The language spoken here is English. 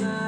inside.